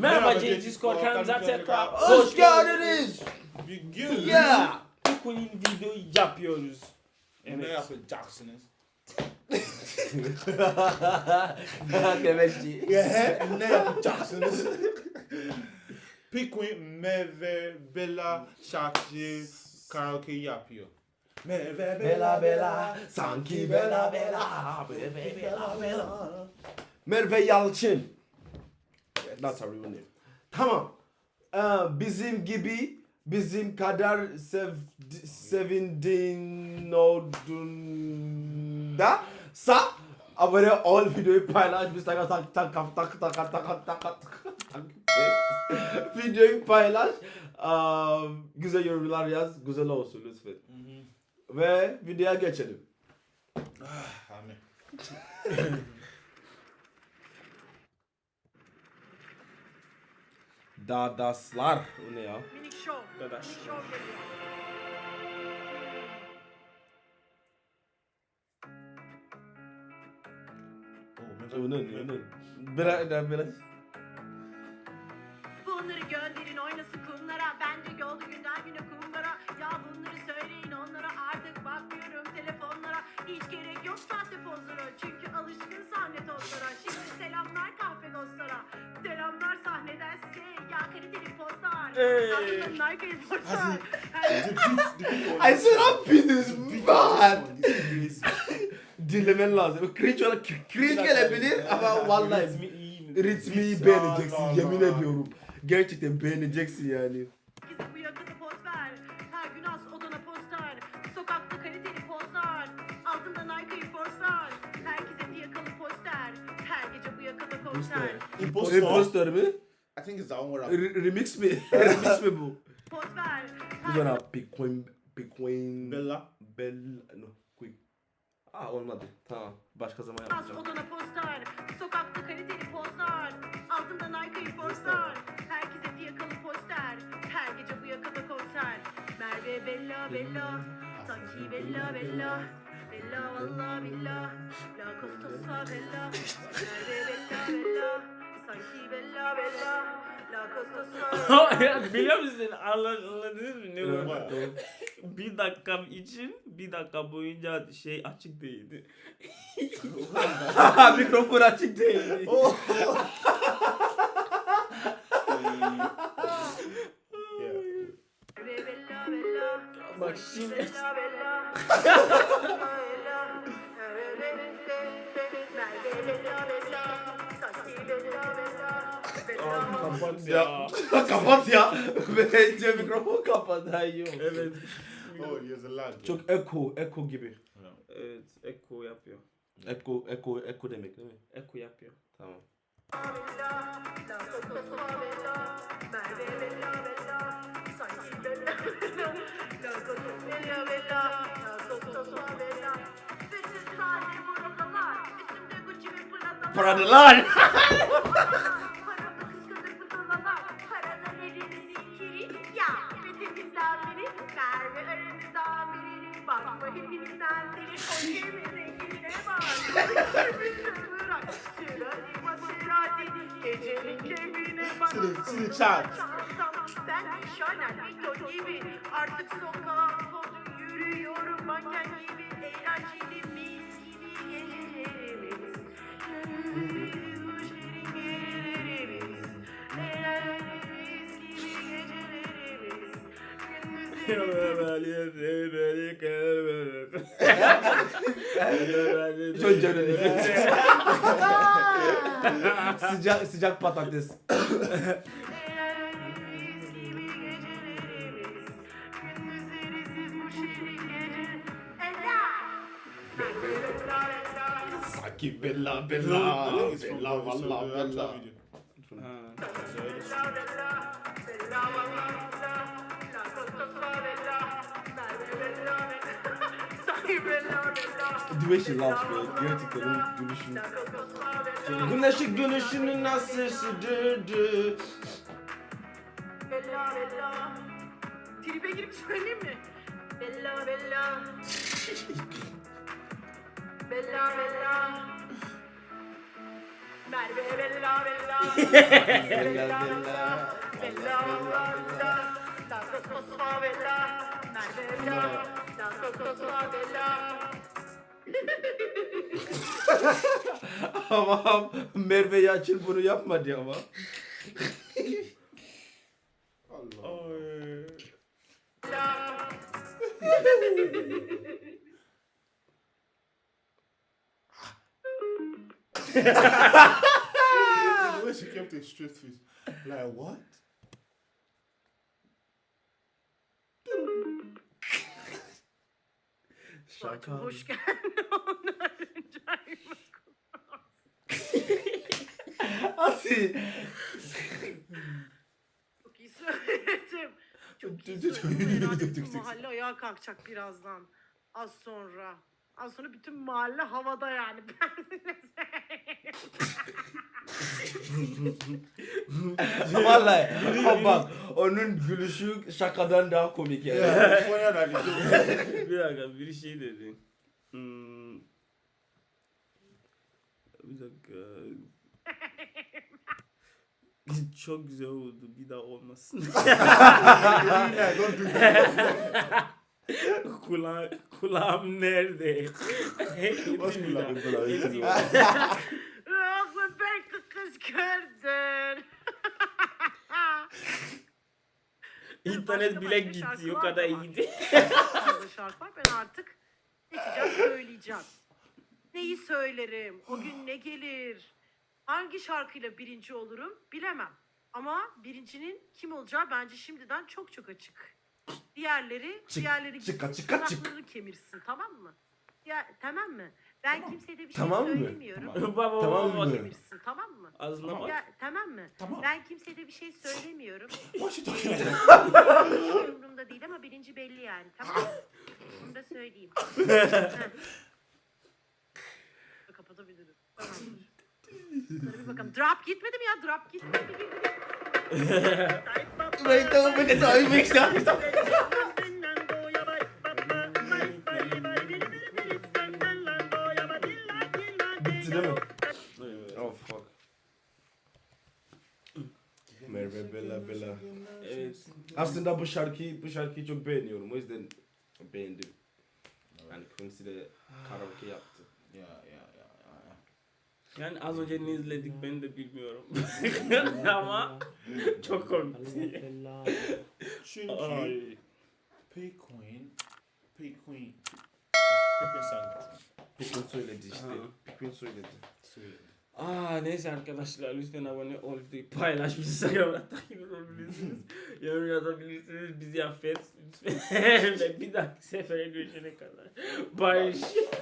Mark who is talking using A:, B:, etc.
A: Merhaba
B: Merhaba
A: Genç Discord kanalımıza
B: kanalımıza
A: tekrar
C: Hoş geldiniz.
B: Bugün
C: Yeah.
A: Queen video yapıyoruz.
B: ne
A: Evet.
B: yapacaksınız?
C: Demetçi.
B: ne yapacaksınız? Pikmin Merve Bella şarkı karaoke yapıyor. Merve
C: Bela bela, sanki bela bela, bela bela bela. Merve Yalçın. That's her real name. Tamam. Ee, bizim gibi, bizim kadar sev, sevindiğin olduğunda sa abone ol videoyu paylaş biz tak tak tak tak tak tak tak tak tak tak videoyu paylaş Aa, güzel yorumlar yaz güzel olsun lütfen ve videoya geçelim.
B: Amin.
C: Dadaslar. O ne ya?
D: Minik şov.
A: Dadaş.
D: Minik şov geliyor.
C: O ne ne ne? Biraz biraz.
D: Bunları gönderin oynasın kumlara. Bence yolda günden güne kumlara. Ya bunları söyleyin onlara. Bakmıyorum telefonlara. Hiç gerek yok sahte pozlara. Çünkü alışkın sahne tozlara. Şimdi selamlar kahve dostlara. Selamlar sahneden size. Ya kaliteli pozlar.
A: Hey.
C: I said I'm business man. Dinlemen lazım. Cringe olarak cringe gelebilir ama vallahi
A: Ritmi iyi mi?
C: ritmi beğeneceksin yemin ediyorum. Gerçekten beğeneceksin yani.
B: Impostor.
C: Impostor mi?
B: I think it's that one where
C: R- remix mi? remix mi bu? Bu zaman Bitcoin Bitcoin
B: Bella.
C: Bell no quick. Aa olmadı. Tamam. Başka zaman
D: Az
C: yapacağım.
D: odana poster. Sokakta kaliteli pozlar. Altında Nike'yi forslar. Herkese fiyakalı poster. Her gece bu yakada konser. Merve Bella Bella. Sanki Bella Bella. Bella valla billah. La Costa Bella. Merve Bella Bella. Sanki Bella Bella. La Costa
A: Ya Biliyor musun? Anla- Anladınız mı? Ne bu? Bir dakikam için bir dakika boyunca şey açık değildi.
C: Mikrofon açık değil.
B: Yeah.
D: Merve Bella Bella.
A: Bak şimdi kapat
C: Ya
A: ya.
C: kapat ya. Bence mikrofon kapat. Ha iyi.
A: Evet.
B: Oh, lag.
C: Çok echo, echo gibi.
A: Evet. Eko yapıyor.
C: Echo, echo, echo demek değil mi?
A: Eko yapıyor.
C: Tamam. Paradılar.
B: Vallahi Hindistan seni
D: Ben Şaner Mito artık sokağa yürüyorum. Manken
C: Çok cömlelik. sıcak sıcak patates. Sanki bella bella bella valla bella. The way she laughs man. Gerçekten gülüşünü. Güneşi gülüşünü nasıl sürdürdü.
D: Bella bella. Tribe girip söyleyeyim mi? Bella bella. Bella bella. Merve bella bella.
C: Bella, bella.
D: Bella bella. La sosma bella. Merve bella.
C: Ama Merve Yalçın bunu yapmadı ama.
B: Allah. The way she kept a straight face. Like what?
C: Şaka.
D: Hoş geldin. Rica
C: Asi.
D: Çok iyi söyledim. Çok iyi söyledim. Herhalde bütün mahalle ayağa kalkacak birazdan. Az sonra. Az sonra bütün mahalle havada yani.
C: Vallahi ama bak onun gülüşü şakadan daha komik yani.
B: Joke.
A: bir dakika bir şey dedi. Hmm. Bir dakika. Çok güzel oldu. Bir daha olmasın.
B: Yeah, don't do that.
A: Kula, kulağım nerede?
B: What's kulağım? Kulağım.
D: Ağzı belki kız gördün.
A: İnternet bile gitti. O kadar iyiydi.
D: Şarkı var. Ben artık geçeceğim söyleyeceğim. Neyi söylerim? O gün ne gelir? Hangi şarkıyla birinci olurum? Bilemem. Ama birincinin kim olacağı bence şimdiden çok çok açık. Diğerleri,
C: Çık,
D: diğerleri
C: çıka,
D: gitsin,
C: çık.
D: tırnaklarını kemirsin tamam mı? Ya, tamam mı? Ben kimseye de bir
C: Tamam
D: şey
C: mı?
D: söylemiyorum.
A: baba
C: Tamam
A: baba.
C: mı?
D: Kemirsin tamam mı?
A: Ağzına bak.
D: Ya, tamam mı?
B: Tamam.
D: Ben kimseye de bir şey söylemiyorum.
B: About?
D: Hiç umurumda değil ama birinci belli yani. Tamam mı? Bunu da söyleyeyim. Kapatabilirim. Tamamdır. Şöyle bir bakalım. Drop gitmedi mi ya? Drop gitmedi
C: don't make it so mix up. Bitti değil mi? Oh fuck. Merve Bella Bella.
A: Evet.
C: Aslında bu şarkıyı bu şarkıyı çok beğeniyorum. O yüzden beğendim. Yani Quincy de karaoke yaptı.
B: Yeah, yeah, yeah.
A: Yani az önce ne izledik ben de bilmiyorum. Ama çok komikti.
B: Queen, Pay Queen. Pippin sang.
C: Pikmin söyledi işte.
A: Aha.
C: Pikmin söyledi.
A: Aa neyse arkadaşlar lütfen abone ol, videoyu paylaş, bizi Instagram'da takip olabilirsiniz. Yorum yazabilirsiniz, bizi affet lütfen. Ve bir dahaki sefere görüşene kadar. Barış.